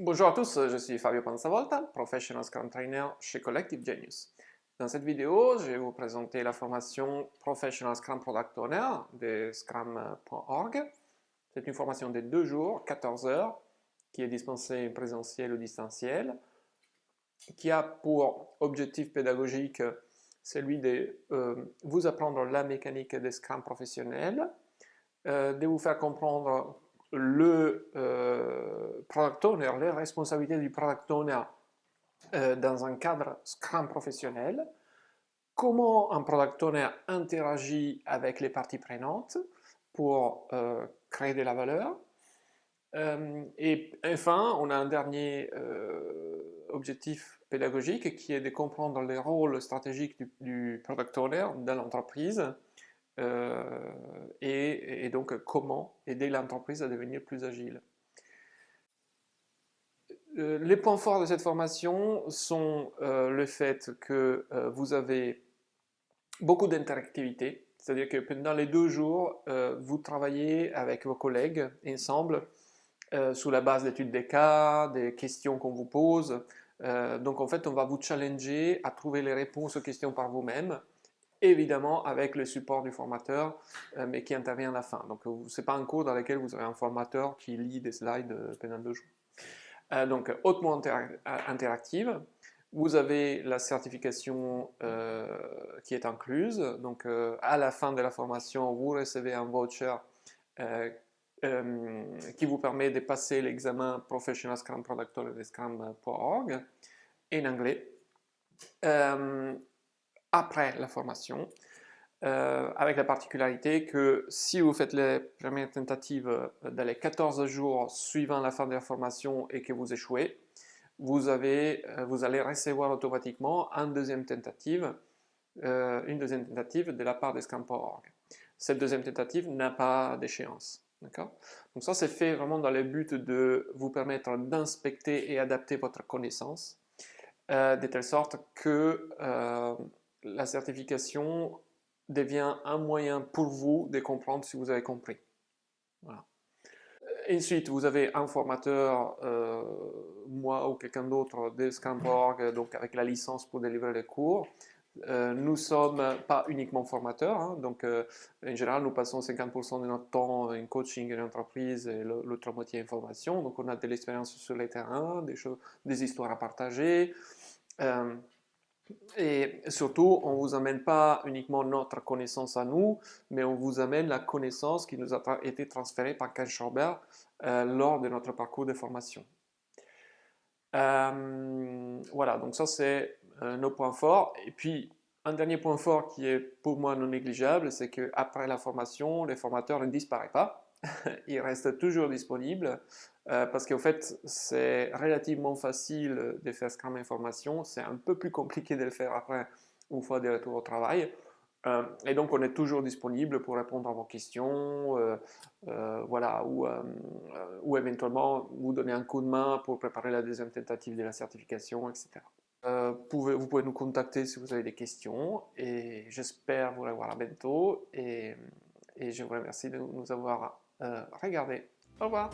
Bonjour à tous, je suis Fabio Panzavolta, Professional Scrum Trainer chez Collective Genius. Dans cette vidéo, je vais vous présenter la formation Professional Scrum Product Owner de Scrum.org. C'est une formation de deux jours, 14 heures, qui est dispensée en présentiel ou distanciel, qui a pour objectif pédagogique celui de euh, vous apprendre la mécanique des Scrum professionnels, euh, de vous faire comprendre le euh, product owner, les responsabilités du product owner euh, dans un cadre Scrum professionnel, comment un product owner interagit avec les parties prenantes pour euh, créer de la valeur. et enfin, on a un dernier objectif pédagogique qui est de comprendre les rôles stratégiques du, du product owner dans l'entreprise euh, et, donc comment aider l'entreprise à devenir plus agile? Euh, les points forts de cette formation sont euh, le fait que vous avez beaucoup d'interactivité, c'est-à-dire que pendant les deux jours, vous travaillez avec vos collègues ensemble sous la base d'études des cas, des questions qu'on vous pose. donc en fait, on va vous challenger à trouver les réponses aux questions par vous-même évidemment avec le support du formateur, euh, mais qui intervient à la fin. Donc ce n'est pas un cours dans lequel vous avez un formateur qui lit des slides euh, pendant deux jours. Euh, donc hautement interactive. Vous avez la certification qui est incluse. Donc à la fin de la formation, vous recevez un voucher qui vous permet de passer l'examen Professional Scrum Product de Scrum.org en anglais après la formation, euh, avec la particularité que si vous faites les premières tentatives euh, dans les 14 jours suivant la fin de la formation et que vous échouez, vous, avez, euh, vous allez recevoir automatiquement une deuxième tentative, une deuxième tentative de la part de Scrum.org. Cette deuxième tentative n'a pas d'échéance. Donc ça, c'est fait vraiment dans le but de vous permettre d'inspecter et adapter votre connaissance, de telle sorte que la certification devient un moyen pour vous de comprendre si vous avez compris. Ensuite, vous avez un formateur, euh, moi ou quelqu'un d'autre de Scrum.org, donc avec la licence pour délivrer les cours. Euh, nous sommes pas uniquement formateurs, hein, donc euh, en général nous passons 50% de notre temps en coaching en entreprise et l'autre moitié en formation, donc on a de l'expérience sur les terrains, des, choses, des histoires à partager, et surtout, on ne vous amène pas uniquement notre connaissance à nous, mais on vous amène la connaissance qui nous a été transférée par Ken Schauber euh, lors de notre parcours de formation. Euh, voilà, donc ça c'est euh, nos points forts. Et puis, un dernier point fort qui est pour moi non négligeable, c'est qu'après la formation, les formateurs ne disparaissent pas. il reste toujours disponible euh, parce qu'en fait, c'est relativement facile de faire Scrum Information. C'est un peu plus compliqué de le faire après, une fois de retour au travail. Euh, et donc, on est toujours disponible pour répondre à vos questions, euh, voilà, ou, ou, éventuellement vous donner un coup de main pour préparer la deuxième tentative de la certification, etc. Vous pouvez nous contacter si vous avez des questions et j'espère vous revoir à bientôt et je vous remercie de nous avoir euh, regardez. Au revoir